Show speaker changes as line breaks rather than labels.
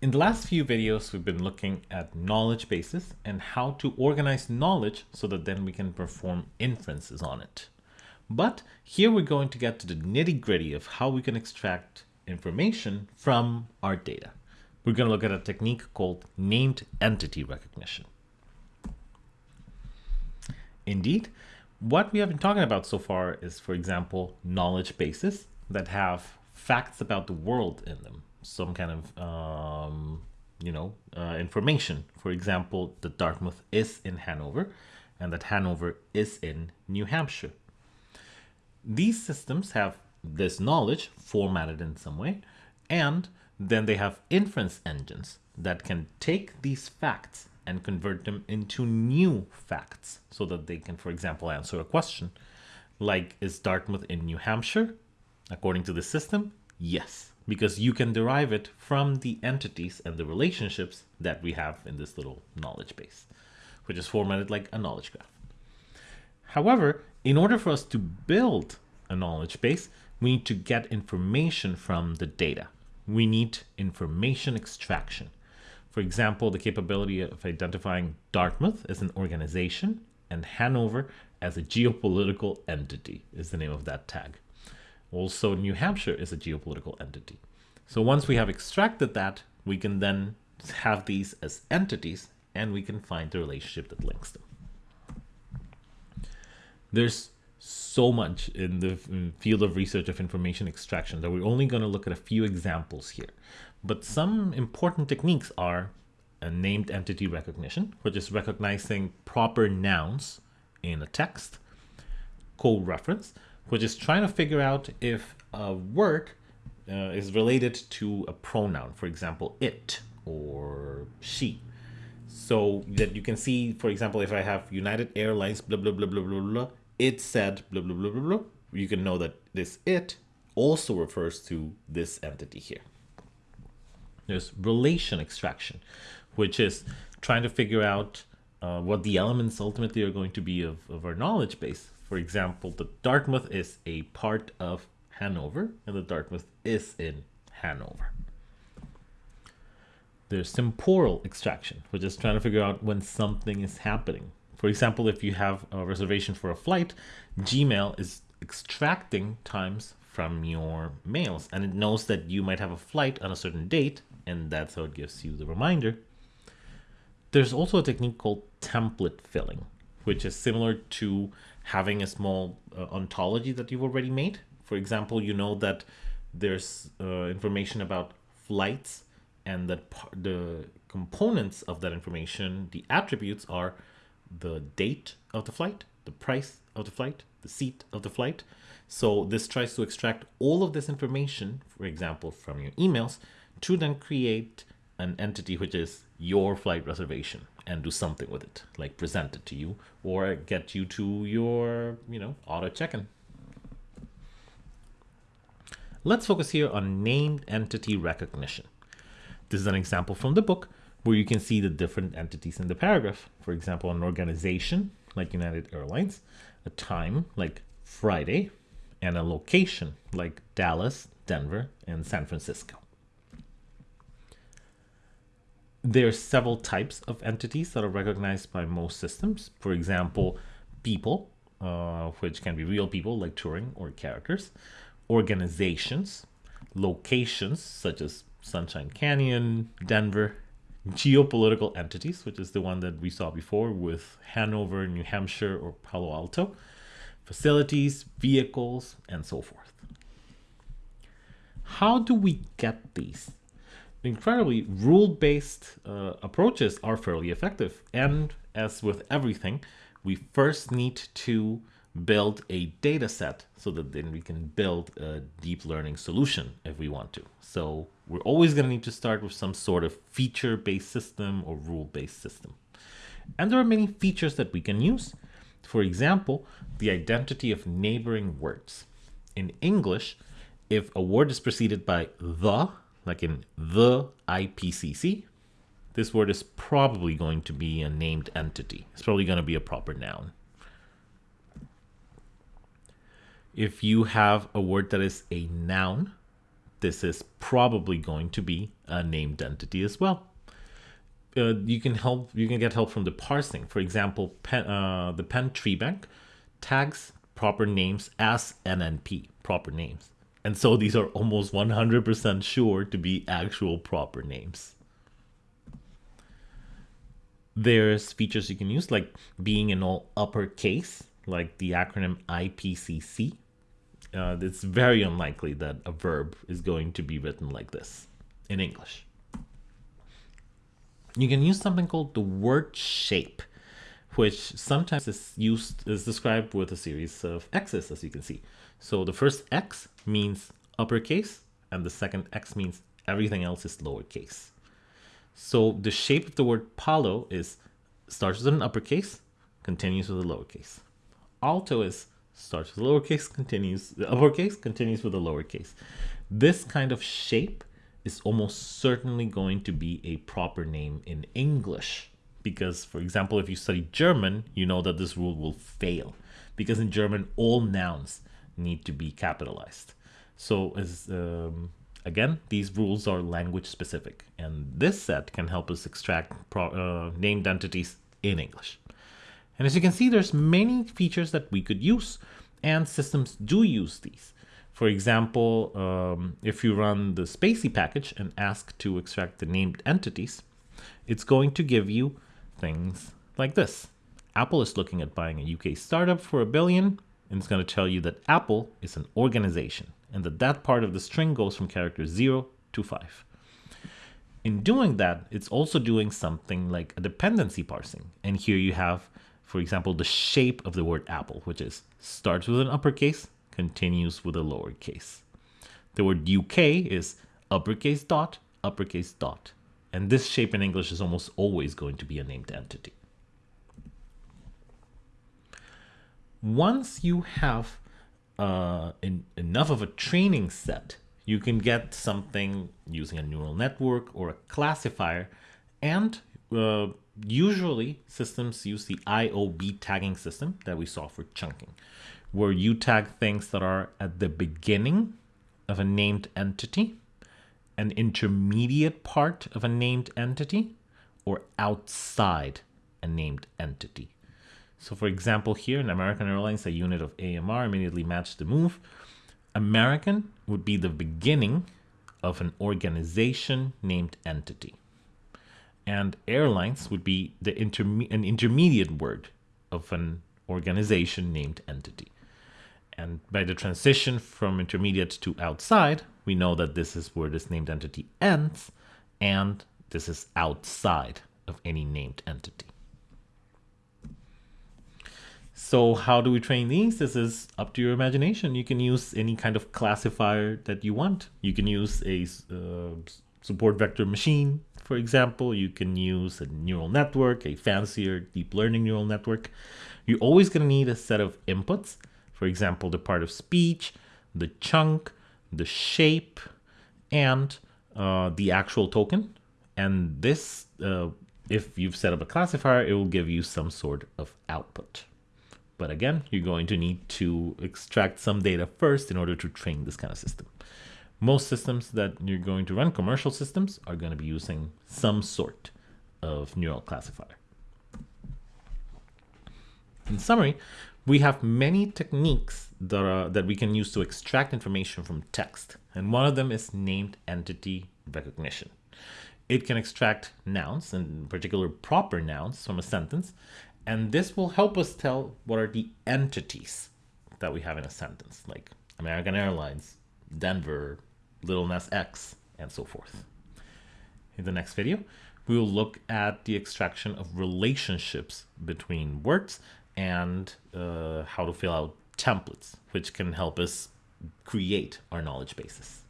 In the last few videos, we've been looking at knowledge bases and how to organize knowledge so that then we can perform inferences on it. But here we're going to get to the nitty gritty of how we can extract information from our data. We're going to look at a technique called named entity recognition. Indeed, what we have been talking about so far is, for example, knowledge bases that have facts about the world in them some kind of um, you know uh, information. For example, that Dartmouth is in Hanover, and that Hanover is in New Hampshire. These systems have this knowledge formatted in some way, and then they have inference engines that can take these facts and convert them into new facts so that they can, for example, answer a question like, is Dartmouth in New Hampshire? According to the system, yes because you can derive it from the entities and the relationships that we have in this little knowledge base, which is formatted like a knowledge graph. However, in order for us to build a knowledge base, we need to get information from the data. We need information extraction. For example, the capability of identifying Dartmouth as an organization and Hanover as a geopolitical entity is the name of that tag. Also, New Hampshire is a geopolitical entity. So once we have extracted that, we can then have these as entities and we can find the relationship that links them. There's so much in the field of research of information extraction that we're only going to look at a few examples here. But some important techniques are a named entity recognition, which is recognizing proper nouns in a text, co-reference, which is trying to figure out if a word uh, is related to a pronoun, for example, it or she. So that you can see, for example, if I have United Airlines, blah, blah, blah, blah, blah, blah, it said, blah, blah, blah, blah, blah, you can know that this it also refers to this entity here. There's relation extraction, which is trying to figure out uh, what the elements ultimately are going to be of, of our knowledge base. For example, the Dartmouth is a part of Hanover, and the Dartmouth is in Hanover. There's temporal extraction, which is trying to figure out when something is happening. For example, if you have a reservation for a flight, Gmail is extracting times from your mails, and it knows that you might have a flight on a certain date, and that's how it gives you the reminder. There's also a technique called template filling, which is similar to having a small uh, ontology that you've already made. For example, you know that there's uh, information about flights and that the components of that information, the attributes are the date of the flight, the price of the flight, the seat of the flight. So this tries to extract all of this information, for example, from your emails to then create an entity which is your flight reservation and do something with it, like present it to you or get you to your, you know, auto check-in. Let's focus here on named entity recognition. This is an example from the book where you can see the different entities in the paragraph. For example, an organization like United Airlines, a time like Friday, and a location like Dallas, Denver, and San Francisco. There are several types of entities that are recognized by most systems. For example, people, uh, which can be real people like Turing or characters, organizations, locations such as Sunshine Canyon, Denver, geopolitical entities, which is the one that we saw before with Hanover, New Hampshire, or Palo Alto, facilities, vehicles, and so forth. How do we get these? Incredibly rule-based uh, approaches are fairly effective. And as with everything, we first need to build a data set so that then we can build a deep learning solution if we want to. So we're always going to need to start with some sort of feature-based system or rule-based system. And there are many features that we can use. For example, the identity of neighboring words. In English, if a word is preceded by the like in the IPCC, this word is probably going to be a named entity. It's probably going to be a proper noun. If you have a word that is a noun this is probably going to be a named entity as well. Uh, you can help. You can get help from the parsing. For example, Penn, uh, the Penn Tree Bank tags proper names as NNP, proper names. And so these are almost 100% sure to be actual proper names. There's features you can use like being in all uppercase, like the acronym IPCC. Uh, it's very unlikely that a verb is going to be written like this in English. You can use something called the word shape which sometimes is used is described with a series of x's as you can see. So the first x means uppercase and the second x means everything else is lowercase. So the shape of the word palo is starts with an uppercase, continues with a lowercase. Alto is starts with a lowercase, continues the uppercase, continues with a lowercase. This kind of shape is almost certainly going to be a proper name in English because, for example, if you study German, you know that this rule will fail because in German, all nouns need to be capitalized. So as um, again, these rules are language specific, and this set can help us extract uh, named entities in English. And as you can see, there's many features that we could use, and systems do use these. For example, um, if you run the spaCy package and ask to extract the named entities, it's going to give you things like this. Apple is looking at buying a UK startup for a billion, and it's going to tell you that Apple is an organization and that that part of the string goes from character 0 to 5. In doing that, it's also doing something like a dependency parsing. And here you have, for example, the shape of the word apple, which is starts with an uppercase, continues with a lowercase. The word UK is uppercase dot, uppercase dot. And this shape in English is almost always going to be a named entity. Once you have uh, in, enough of a training set, you can get something using a neural network or a classifier. And uh, usually systems use the IOB tagging system that we saw for chunking, where you tag things that are at the beginning of a named entity an intermediate part of a named entity or outside a named entity. So for example, here in American Airlines, a unit of AMR immediately matched the move. American would be the beginning of an organization named entity. And airlines would be the interme an intermediate word of an organization named entity. And by the transition from intermediate to outside, we know that this is where this named entity ends, and this is outside of any named entity. So how do we train these? This is up to your imagination. You can use any kind of classifier that you want. You can use a uh, support vector machine, for example. You can use a neural network, a fancier deep learning neural network. You're always going to need a set of inputs for example, the part of speech, the chunk, the shape, and uh, the actual token. And this, uh, if you've set up a classifier, it will give you some sort of output. But again, you're going to need to extract some data first in order to train this kind of system. Most systems that you're going to run, commercial systems, are going to be using some sort of neural classifier. In summary, we have many techniques that, are, that we can use to extract information from text. And one of them is named entity recognition. It can extract nouns, in particular proper nouns, from a sentence. And this will help us tell what are the entities that we have in a sentence, like American Airlines, Denver, Lil Nas X, and so forth. In the next video, we will look at the extraction of relationships between words and uh, how to fill out templates, which can help us create our knowledge bases.